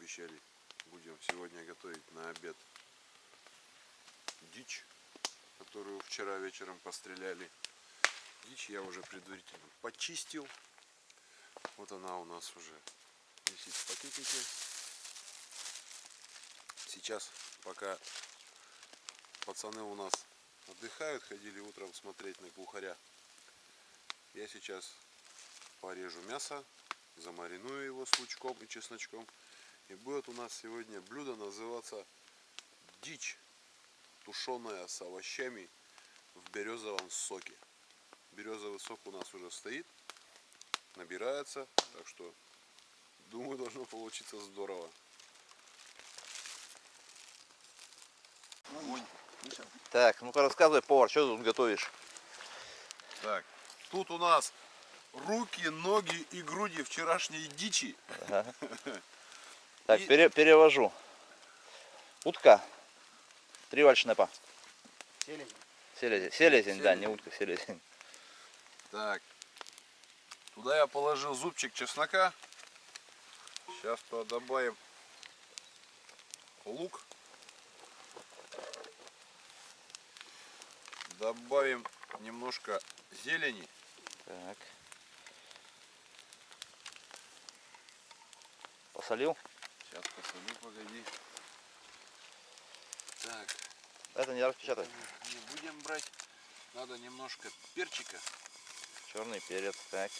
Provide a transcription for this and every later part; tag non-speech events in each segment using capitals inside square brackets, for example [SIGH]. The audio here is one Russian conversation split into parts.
обещали. Будем сегодня готовить на обед дичь, которую вчера вечером постреляли. Дичь я уже предварительно почистил. Вот она у нас уже висит в пакетике. Сейчас, пока пацаны у нас отдыхают, ходили утром смотреть на глухаря. Я сейчас порежу мясо, замариную его с лучком и чесночком. И будет у нас сегодня блюдо называться дичь, тушеная с овощами в березовом соке. Березовый сок у нас уже стоит, набирается, так что думаю должно получиться здорово. Так, ну-ка рассказывай, повар, что тут готовишь? Так, тут у нас руки, ноги и груди вчерашней дичи. [LAUGHS] Так, И- пере- перевожу. Утка. Три вальшнепа. Селезень. Селезень. Селезень, да, не утка, селезень. Так, туда я положил зубчик чеснока. Сейчас туда добавим лук. Добавим немножко зелени. Так. Посолил? Сейчас посолю, погоди. Так, Это не распечатай. не будем брать. Надо немножко перчика. Черный перец. Так.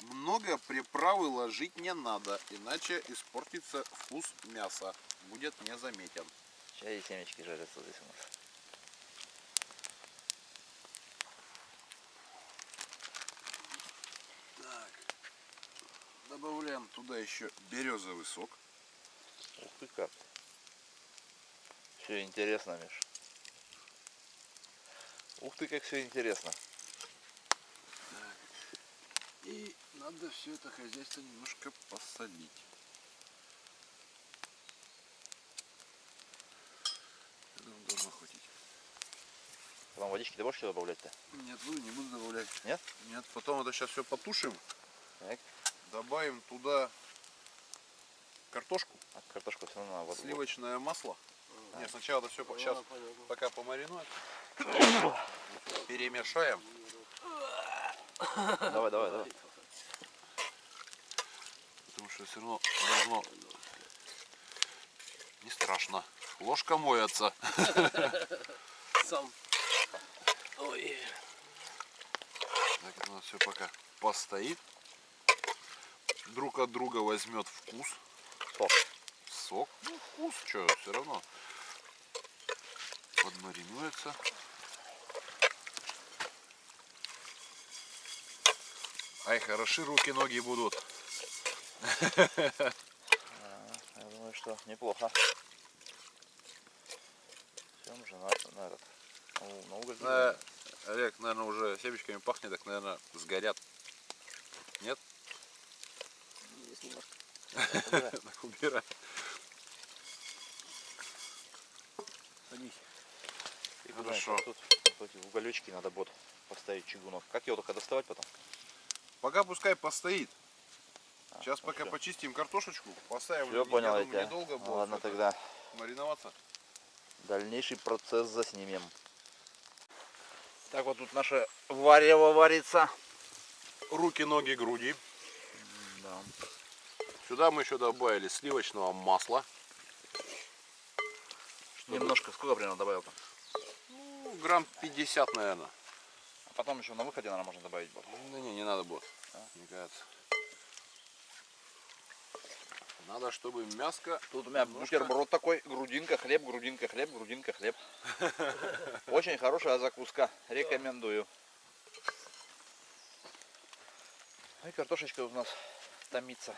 Много приправы ложить не надо, иначе испортится вкус мяса. Будет незаметен. Чай и семечки жарятся здесь у нас. Добавляем туда еще березовый сок. Ух ты как. Все интересно, Миш. Ух ты, как все интересно. И надо все это хозяйство немножко посолить. Думаю, должно хватить. Потом водички ты будешь добавлять-то? Нет, буду, не буду добавлять. Нет? Нет, потом это сейчас все потушим. Так. Добавим туда картошку, А картошку все равно надо. сливочное масло. Нет, сначала это все сейчас пока помаринуем. [COUGHS] Перемешаем. Давай, давай, давай. Потому что все равно должно не страшно. Ложка моется. [LAUGHS] Сам. Ой. Так это у нас все пока постоит. Друг от друга возьмет вкус. Сок. Сок. Ну, вкус, что, все равно. Подмаринуется. Ай, хороши руки, ноги будут. [LAUGHS] Я думаю, что неплохо. Всем же на, на этот. На, на уголь. Э, Олег, наверное, уже семечками пахнет, так, наверное, сгорят. Нет? Есть немножко. [LAUGHS] Убирай. Садись. И Хорошо. Тут, тут в уголечке надо будет поставить чугунок. Как его только доставать потом? Пока пускай постоит. А, Сейчас ну пока почистим картошечку, поставим. Все, понял я недолго будет Ладно, тогда мариноваться. дальнейший процесс заснимем. Так вот тут наше варево варится. Руки, ноги, груди. Да. Сюда мы еще добавили сливочного масла. Чтобы- Немножко, сколько примерно добавил там? Ну, грамм 50, наверное. А потом еще на выходе, наверное, можно добавить будет. Да не, не надо будет. А? Мне кажется. Надо, чтобы мяско... Тут у меня Немножко. бутерброд такой, грудинка, хлеб, грудинка, хлеб, грудинка, хлеб. [LAUGHS] Очень хорошая закуска, рекомендую. Ну И картошечка у нас томится.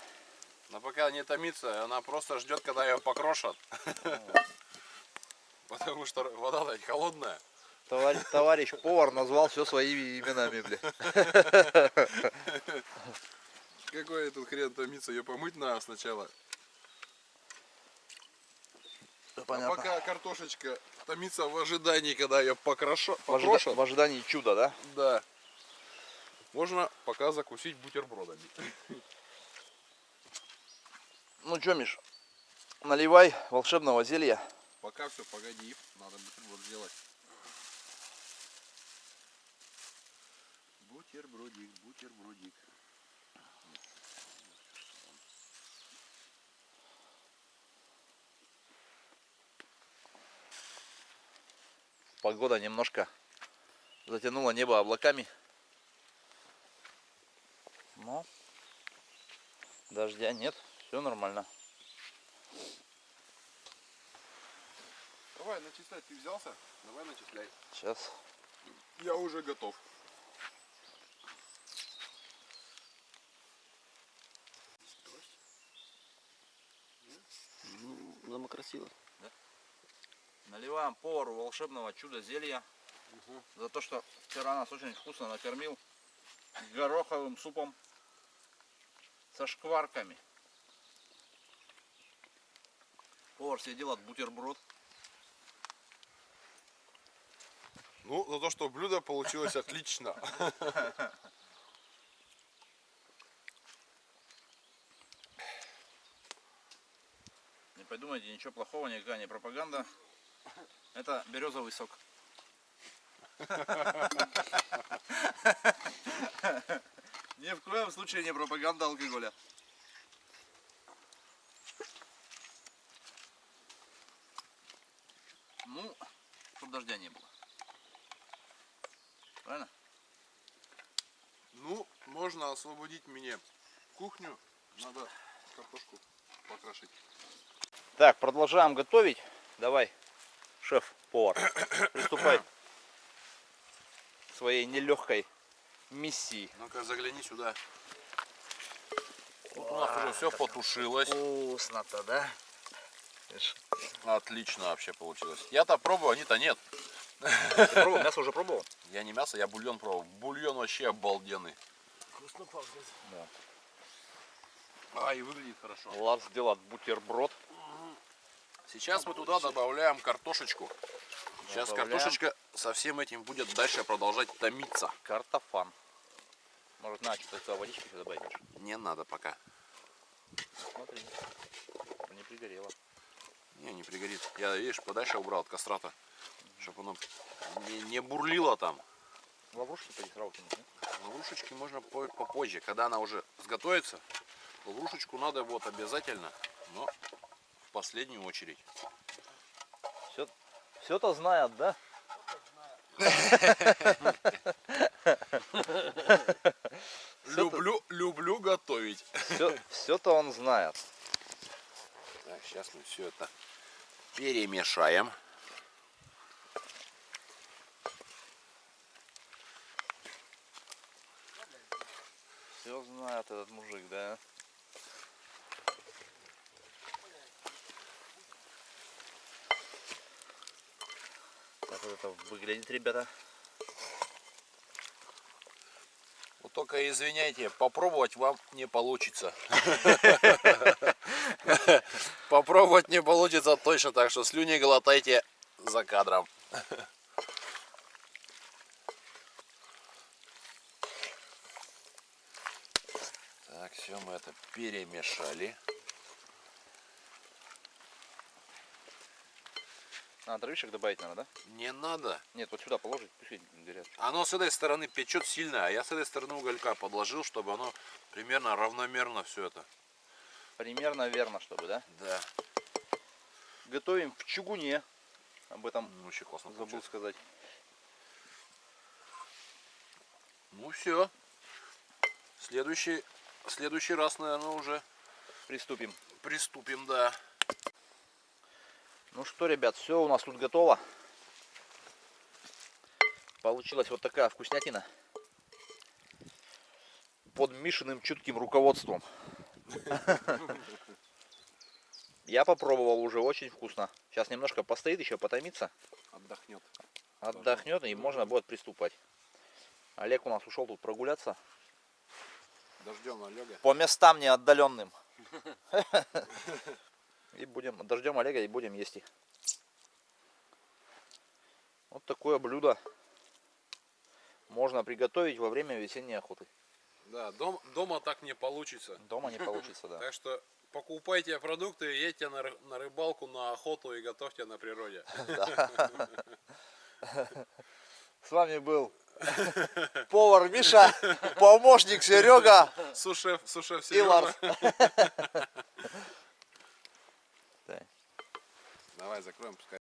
Но пока не томится, она просто ждет, когда ее покрошат. [LAUGHS] Потому что вода холодная. Товарищ, товарищ повар назвал все своими именами, бля. [LAUGHS] Какой этот хрен томится? Ее помыть надо сначала. Да, А пока картошечка томится в ожидании, когда ее покрошат. В, ожида- в ожидании чуда, да? Да. Можно пока закусить бутербродами. [LAUGHS] Ну что, Миш, наливай волшебного зелья. Пока все, погоди. Надо бутерброд сделать. Бутербродик, бутербродик. Погода немножко затянула небо облаками. Но дождя нет, все нормально. Давай, начислять. Ты взялся? Давай начисляй. Сейчас. Я уже готов. Ну, дома красиво. Наливаем повару волшебного чуда зелья. За то, что вчера нас очень вкусно накормил гороховым супом со шкварками. Повар себе делает бутерброд. Ну, за то, что блюдо получилось отлично. [LAUGHS] Не подумайте, ничего плохого, никакая не пропаганда. Это березовый сок. [LAUGHS] Ни в коем случае не пропаганда алкоголя. Ну, чтобы дождя не было. Правильно? Ну, можно освободить мне кухню. Надо картошку покрошить. Так, продолжаем готовить. Давай, шеф-повар, [COUGHS] приступай к своей нелегкой миссии. Ну-ка, загляни сюда. Тут у нас уже все потушилось. Вкусно-то, да? Отлично вообще получилось. Я-то пробую, они-то нет. Ты пробовал? Мясо уже пробовал? [LAUGHS] Я не мясо, я бульон пробовал. Бульон вообще обалденный. Вкусно пахнет. А, и выглядит хорошо. Ларс делает бутерброд. Сейчас мы туда добавляем картошечку. Сейчас Добавляем. картошечка со всем этим будет дальше продолжать томиться. Картофан. Может, на, что-то водички добавить? Миша? Не надо пока. Смотри, не пригорело. Не, не пригорит. Я, видишь, подальше убрал от кострата. Чтобы оно не, не бурлило там. Лаврушки поди сразу кинуть, да? Лаврушечки можно по- попозже, когда она уже сготовится. Лаврушечку надо вот обязательно, но в последнюю очередь. Все, все-то знает, да? [LAUGHS] Люблю, люблю готовить. Все, все-то он знает. Так, сейчас мы все это перемешаем. Знает этот мужик, да? Так вот это выглядит, ребята. Вот только извиняйте, попробовать вам не получится. [LAUGHS] Попробовать не получится точно, так что слюни глотайте за кадром. Так, все, мы это перемешали. А, дровишек добавить надо, да? Не надо. Нет, вот сюда положить, пусть горят. Оно с этой стороны печет сильно, а я с этой стороны уголька подложил, чтобы оно примерно равномерно все это. Примерно верно, чтобы, да? Да. Готовим в чугуне. Об этом Ну, Вообще классно забыл получилось. сказать. Ну все. Следующий, следующий раз, наверное, уже Приступим. приступим, да. Ну что, ребят, все у нас тут готово. Получилась вот такая вкуснятина. Под Мишиным чутким руководством. [LAUGHS] Я попробовал уже, очень вкусно. Сейчас немножко постоит, еще потомится. Отдохнет. Отдохнет и можно будет приступать. Олег у нас ушел тут прогуляться Дождем Олега. По местам неотдаленным. И будем, дождем Олега и будем есть их. Вот такое блюдо можно приготовить во время весенней охоты. Да, дом, дома так не получится. Дома не получится, да. Так что покупайте продукты, едьте на, на рыбалку, на охоту и готовьте на природе. [LAUGHS] С вами был Повар Миша, помощник Серега. Сушев, сушеф Серега. И Ларс. [LAUGHS] Давай закроем, пускай.